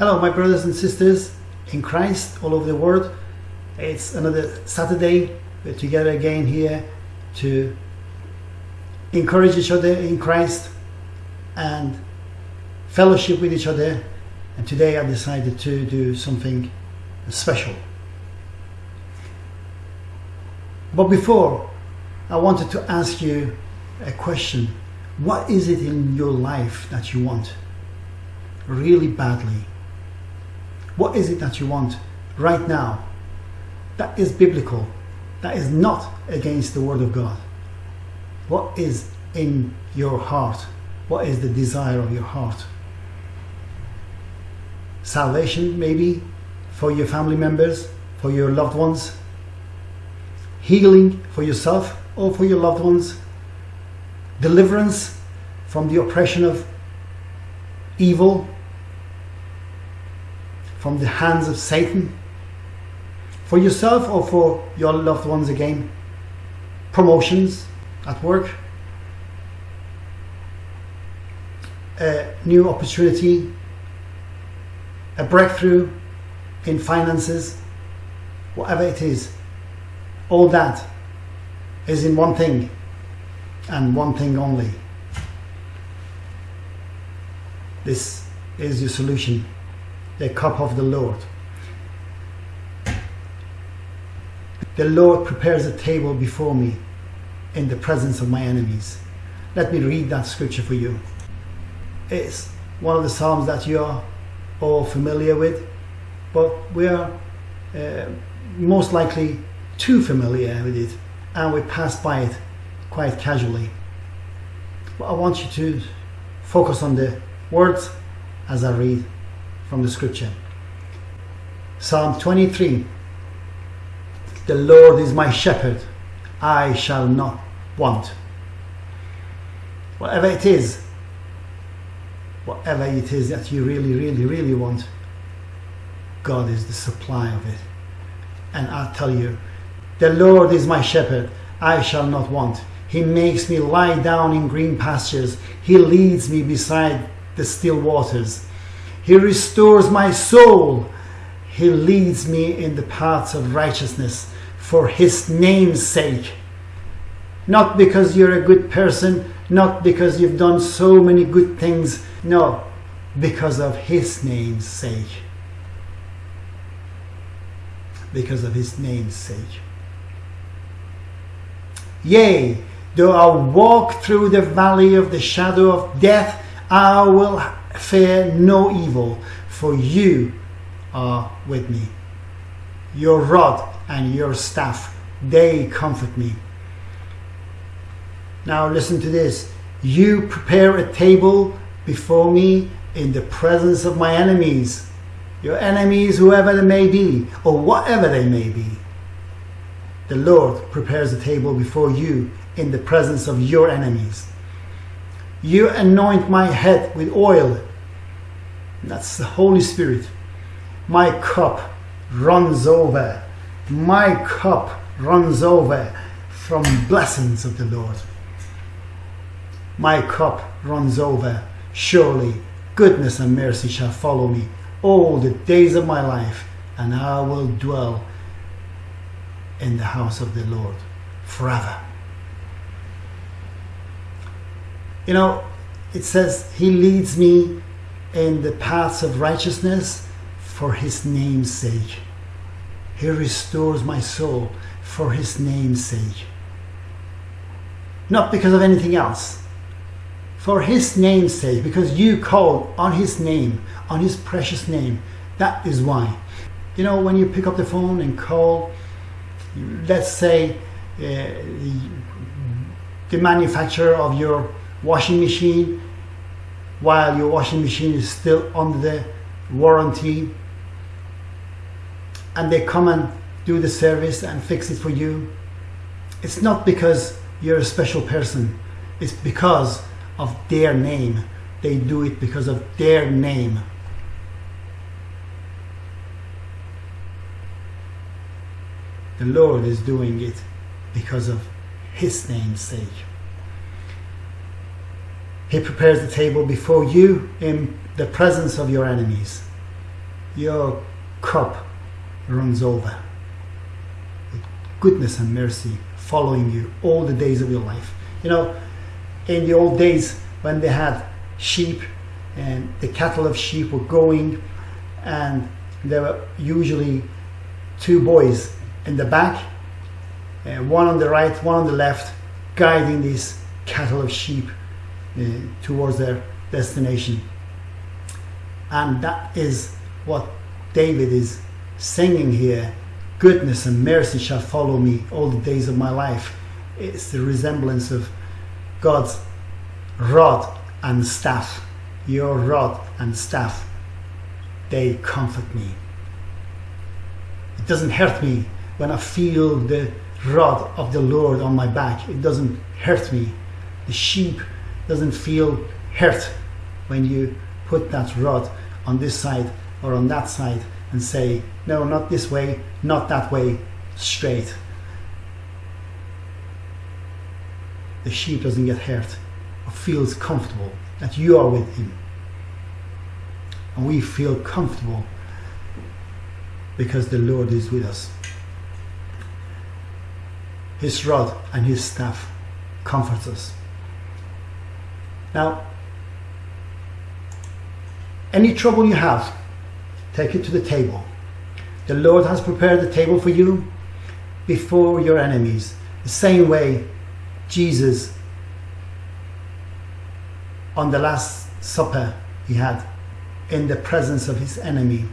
Hello, my brothers and sisters in Christ all over the world. It's another Saturday. We're together again here to encourage each other in Christ and fellowship with each other. And today I decided to do something special. But before, I wanted to ask you a question. What is it in your life that you want really badly? What is it that you want right now that is biblical, that is not against the Word of God? What is in your heart? What is the desire of your heart? Salvation, maybe, for your family members, for your loved ones, healing for yourself or for your loved ones, deliverance from the oppression of evil, from the hands of Satan, for yourself or for your loved ones again, promotions at work, a new opportunity, a breakthrough in finances, whatever it is, all that is in one thing and one thing only. This is your solution, the cup of the Lord. The Lord prepares a table before me in the presence of my enemies. Let me read that scripture for you. It's one of the Psalms that you are all familiar with, but we are uh, most likely too familiar with it and we pass by it quite casually. But I want you to focus on the words as I read from the scripture. Psalm 23 The Lord is my shepherd, I shall not want. Whatever it is, whatever it is that you really, really, really want, God is the supply of it. And I'll tell you, the Lord is my shepherd, I shall not want. He makes me lie down in green pastures. He leads me beside the still waters. He restores my soul. He leads me in the paths of righteousness for his name's sake. Not because you're a good person, not because you've done so many good things, no, because of his name's sake. Because of his name's sake. Yea, though I walk through the valley of the shadow of death, I will fear no evil, for you are with me. Your rod and your staff, they comfort me. Now listen to this. You prepare a table before me in the presence of my enemies. Your enemies, whoever they may be, or whatever they may be. The Lord prepares a table before you in the presence of your enemies. You anoint my head with oil. That's the Holy Spirit. My cup runs over. My cup runs over from blessings of the Lord. My cup runs over. Surely goodness and mercy shall follow me all the days of my life, and I will dwell in the house of the Lord forever. You know, it says, He leads me in the paths of righteousness for His name's sake. He restores my soul for His name's sake. Not because of anything else. For His name's sake, because you called on His name, on His precious name. That is why. You know, when you pick up the phone and call let's say uh, the manufacturer of your washing machine while your washing machine is still under the warranty. And they come and do the service and fix it for you. It's not because you're a special person. It's because of their name. They do it because of their name. The Lord is doing it because of His name's sake. He prepares the table before you in the presence of your enemies. your cup runs over. With goodness and mercy following you all the days of your life. You know, in the old days when they had sheep and the cattle of sheep were going and there were usually two boys in the back, uh, one on the right, one on the left, guiding these cattle of sheep Uh, towards their destination. And that is what David is singing here goodness and mercy shall follow me all the days of my life. It's the resemblance of God's rod and staff. Your rod and staff, they comfort me. It doesn't hurt me when I feel the rod of the Lord on my back. It doesn't hurt me. The sheep doesn't feel hurt when you put that rod on this side or on that side and say, no, not this way, not that way, straight. The sheep doesn't get hurt or feels comfortable that you are with him. And we feel comfortable because the Lord is with us. His rod and his staff comforts us. Now, any trouble you have, take it to the table. The Lord has prepared the table for you before your enemies. The same way Jesus, on the Last Supper he had, in the presence of his enemy,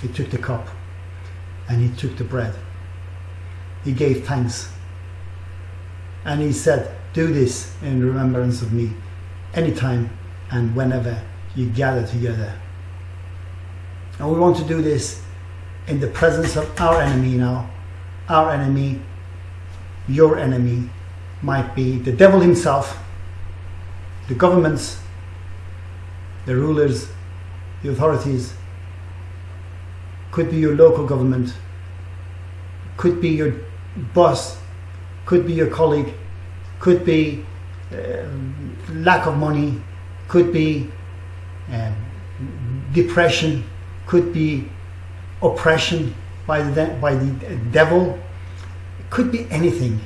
he took the cup and he took the bread. He gave thanks. And he said, Do this in remembrance of me anytime and whenever you gather together. And we want to do this in the presence of our enemy now. Our enemy, your enemy, might be the devil himself, the governments, the rulers, the authorities, could be your local government, could be your boss, could be your colleague, could be uh, lack of money, could be um, depression, could be oppression by the, by the devil, it could be anything.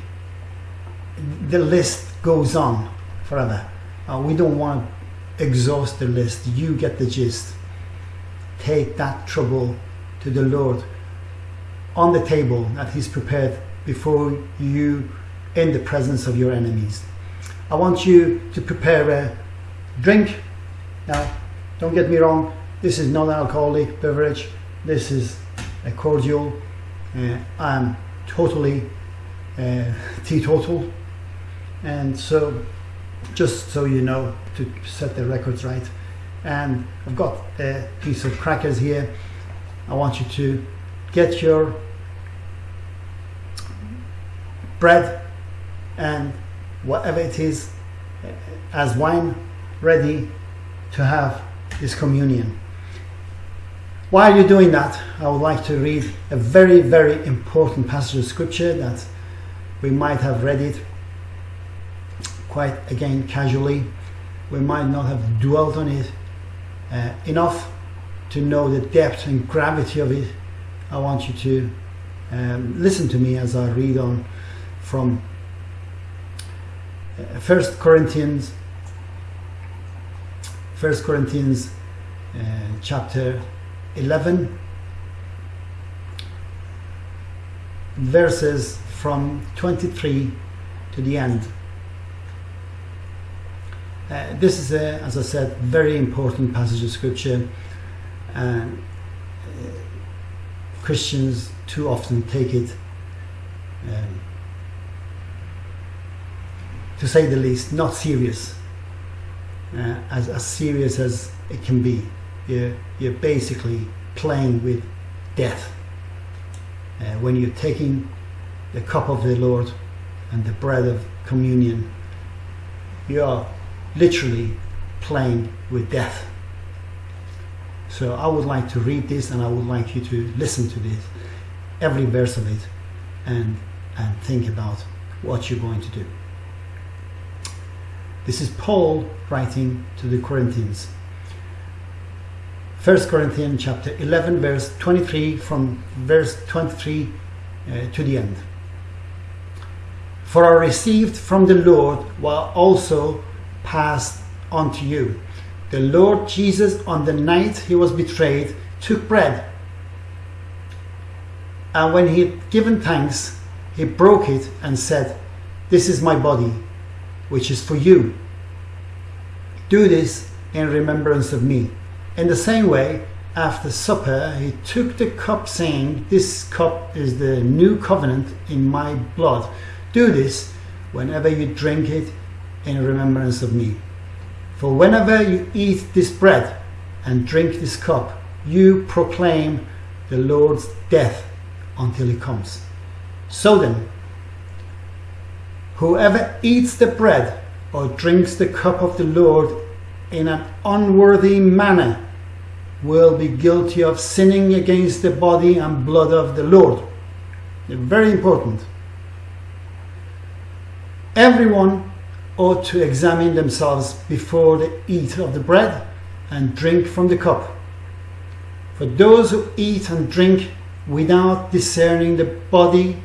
The list goes on forever. Uh, we don't want to exhaust the list. You get the gist. Take that trouble to the Lord on the table that He's prepared before you in the presence of your enemies. I want you to prepare a drink. Now, don't get me wrong, this is non-alcoholic beverage. This is a cordial. Uh, I'm totally uh, teetotal. And so, just so you know, to set the records right. And I've got a piece of crackers here. I want you to get your bread and whatever it is uh, as wine ready to have this communion. While you're doing that, I would like to read a very, very important passage of scripture that we might have read it quite again casually. We might not have dwelt on it uh, enough to know the depth and gravity of it. I want you to um, listen to me as I read on from First Corinthians, First Corinthians uh, chapter 11 verses from 23 to the end. Uh, this is, a, as I said, very important passage of scripture, and uh, Christians too often take it, um, to say the least, not serious, uh, as, as serious as it can be you're, you're basically playing with death. Uh, when you're taking the cup of the Lord and the bread of communion, you are literally playing with death. So I would like to read this and I would like you to listen to this, every verse of it, and, and think about what you're going to do. This is Paul writing to the Corinthians. 1 Corinthians chapter 11, verse 23, from verse 23 uh, to the end. For I received from the Lord what also passed on to you. The Lord Jesus, on the night he was betrayed, took bread. And when he had given thanks, he broke it and said, This is my body, which is for you. Do this in remembrance of me. In the same way, after supper, he took the cup, saying, This cup is the new covenant in my blood. Do this whenever you drink it in remembrance of me. For whenever you eat this bread and drink this cup, you proclaim the Lord's death until he comes. So then, whoever eats the bread or drinks the cup of the Lord in an unworthy manner will be guilty of sinning against the body and blood of the Lord. Very important. Everyone ought to examine themselves before they eat of the bread and drink from the cup. For those who eat and drink without discerning the body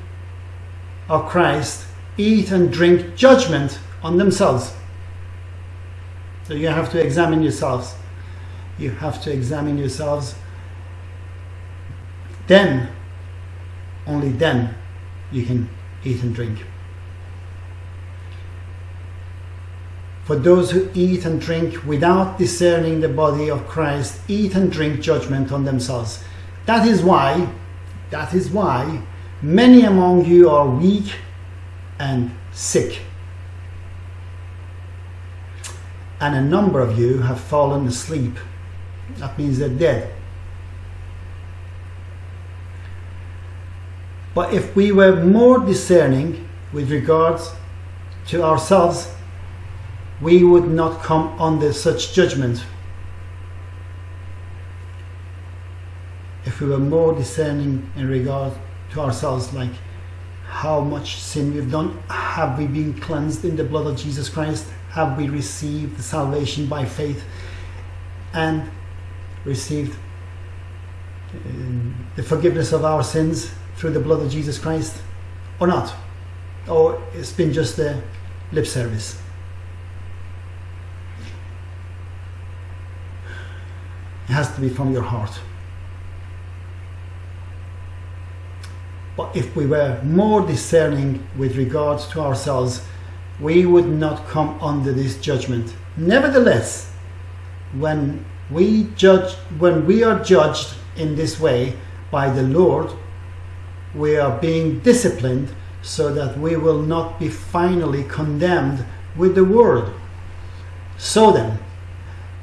of Christ eat and drink judgment on themselves. So you have to examine yourselves. You have to examine yourselves. Then, only then, you can eat and drink. For those who eat and drink without discerning the body of Christ eat and drink judgment on themselves. That is why, that is why many among you are weak and sick. And a number of you have fallen asleep. That means they're dead. But if we were more discerning with regards to ourselves, we would not come under such judgment. If we were more discerning in regard to ourselves, like how much sin we've done, have we been cleansed in the blood of Jesus Christ? Have we received salvation by faith and received um, the forgiveness of our sins through the blood of Jesus Christ or not? Or it's been just a lip service? It has to be from your heart. But if we were more discerning with regards to ourselves, we would not come under this judgment. Nevertheless, when we judge when we are judged in this way by the Lord, we are being disciplined so that we will not be finally condemned with the world. So then,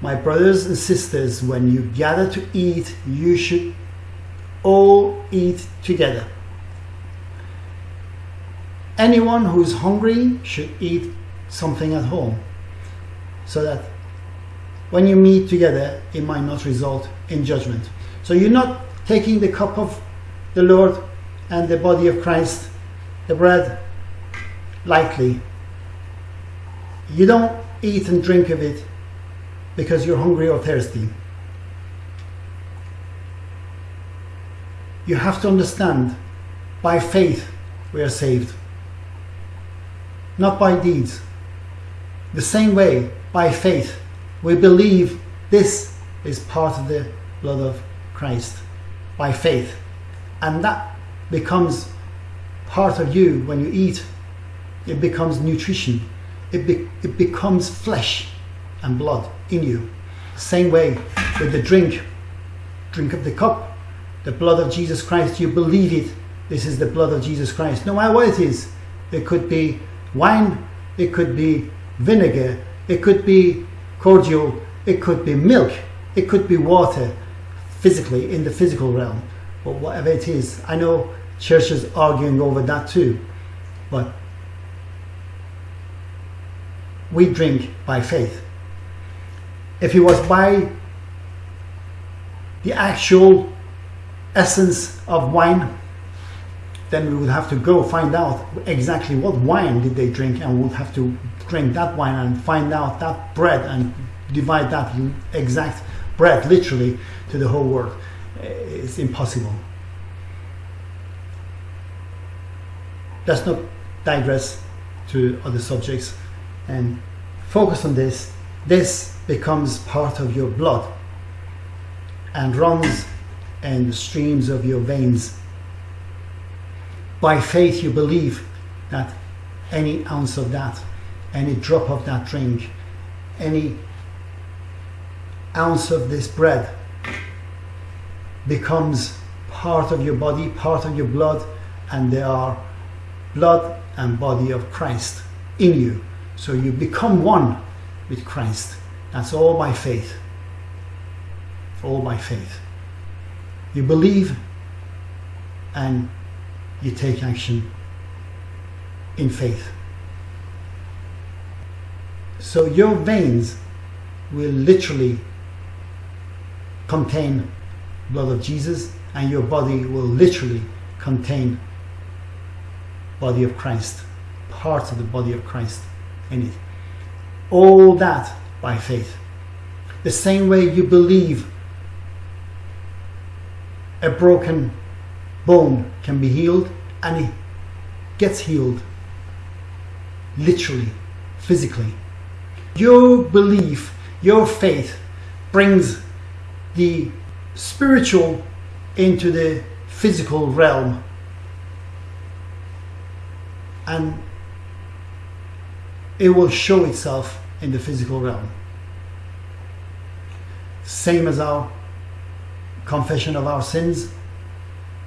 my brothers and sisters, when you gather to eat, you should all eat together. Anyone who is hungry should eat something at home so that when you meet together, it might not result in judgment. So you're not taking the cup of the Lord and the body of Christ, the bread, lightly. You don't eat and drink of it because you're hungry or thirsty. You have to understand by faith we are saved, not by deeds. The same way, by faith, we believe this is part of the blood of Christ by faith, and that becomes part of you when you eat. It becomes nutrition, it, be, it becomes flesh and blood in you. Same way with the drink. Drink of the cup, the blood of Jesus Christ, you believe it. This is the blood of Jesus Christ. No matter what it is, it could be wine, it could be vinegar, it could be cordial, it could be milk, it could be water, physically, in the physical realm. But whatever it is, I know churches arguing over that too. But we drink by faith if it was by the actual essence of wine, then we would have to go find out exactly what wine did they drink and we would have to drink that wine and find out that bread and divide that exact bread literally to the whole world. Eh, it's impossible. Let's not digress to other subjects and focus on this. This becomes part of your blood and runs in the streams of your veins. By faith, you believe that any ounce of that, any drop of that drink, any ounce of this bread becomes part of your body, part of your blood, and they are blood and body of Christ in you. So you become one with Christ. That's all by faith. All by faith. You believe and you take action in faith. So your veins will literally contain blood of Jesus and your body will literally contain body of Christ, parts of the body of Christ in it. All that by faith. The same way you believe a broken bone can be healed and it gets healed literally, physically. Your belief, your faith brings the spiritual into the physical realm and it will show itself in the physical realm. Same as our confession of our sins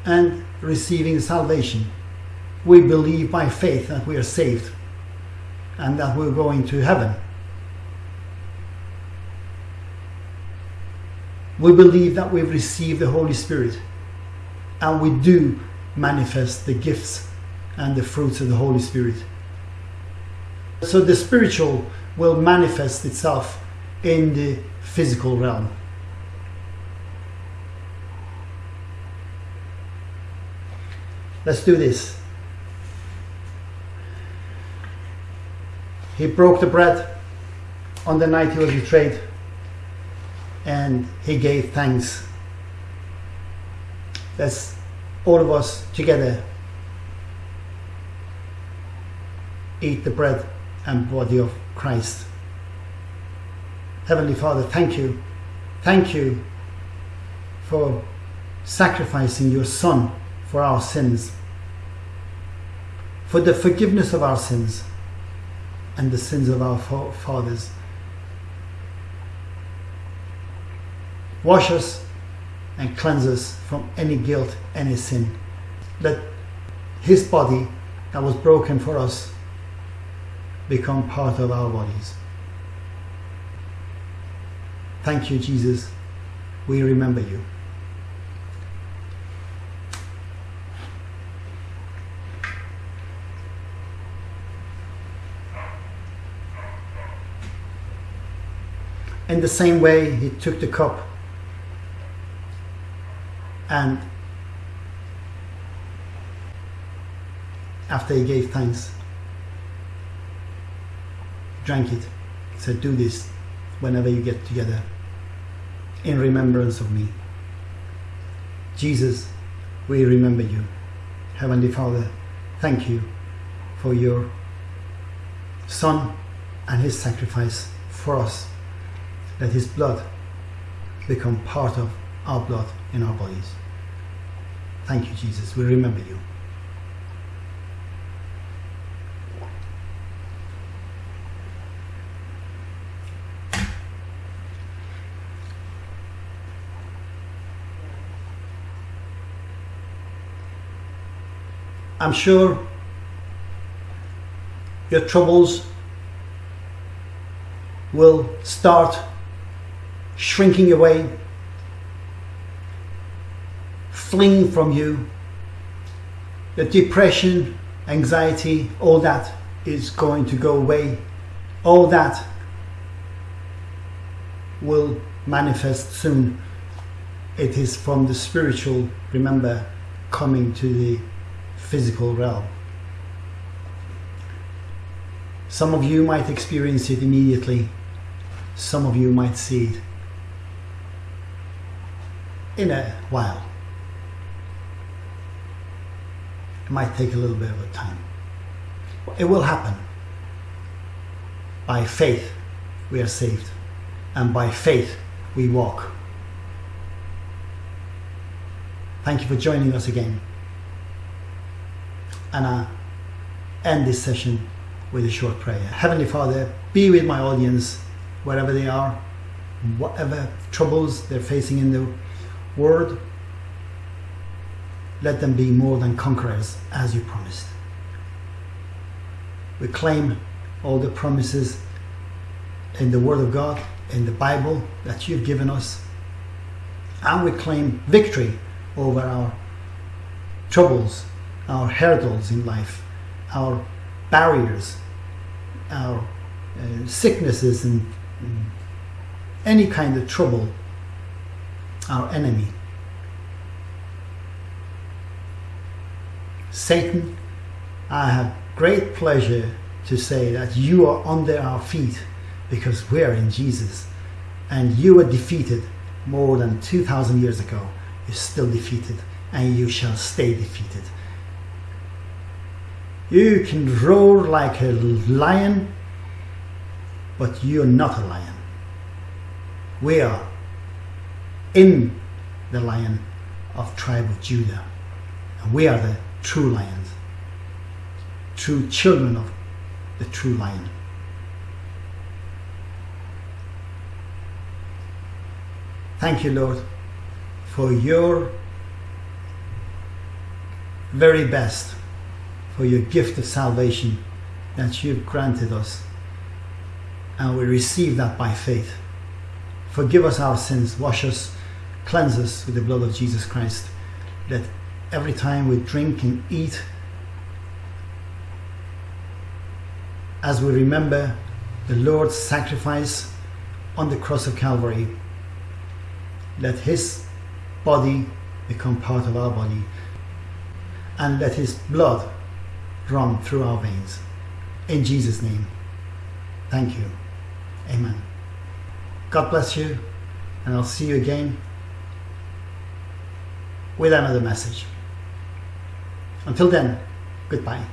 and receiving salvation. We believe by faith that we are saved and that we're going to heaven. We believe that we've received the Holy Spirit and we do manifest the gifts and the fruits of the Holy Spirit. So the spiritual will manifest itself in the physical realm. Let's do this. He broke the bread on the night he was betrayed and he gave thanks. Let's all of us together eat the bread and body of Christ. Heavenly Father, thank you. Thank you for sacrificing your Son for our sins, for the forgiveness of our sins and the sins of our fathers. Wash us and cleanse us from any guilt, any sin. Let his body that was broken for us become part of our bodies. Thank you, Jesus. We remember you. In the same way, he took the cup and after he gave thanks, drank it. He said, Do this whenever you get together in remembrance of me. Jesus, we remember you. Heavenly Father, thank you for your Son and his sacrifice for us. Let his blood become part of our blood in our bodies. Thank you, Jesus. We remember you. I'm sure your troubles will start shrinking away, fleeing from you. The depression, anxiety, all that is going to go away. All that will manifest soon. It is from the spiritual, remember, coming to the physical realm. Some of you might experience it immediately, some of you might see it in a while. It might take a little bit of a time. It will happen. By faith, we are saved, and by faith, we walk. Thank you for joining us again. And I end this session with a short prayer. Heavenly Father, be with my audience wherever they are, whatever troubles they're facing in the world. Let them be more than conquerors as you promised. We claim all the promises in the Word of God, in the Bible that you've given us, and we claim victory over our troubles, our hurdles in life, our barriers, our uh, sicknesses, and, and any kind of trouble, our enemy. Satan, I have great pleasure to say that you are under our feet because we are in Jesus and you were defeated more than 2,000 years ago. You're still defeated and you shall stay defeated. You can roar like a lion, but you're not a lion. We are in the lion of tribe of Judah. And we are the true lions, true children of the true lion. Thank you, Lord, for your very best, for your gift of salvation that you've granted us. And we receive that by faith. Forgive us our sins, wash us, cleanse us with the blood of Jesus Christ. That every time we drink and eat, as we remember the Lord's sacrifice on the cross of Calvary, let his body become part of our body and let his blood run through our veins. In Jesus' name, thank you. Amen. God bless you, and I'll see you again with another message. Until then, goodbye.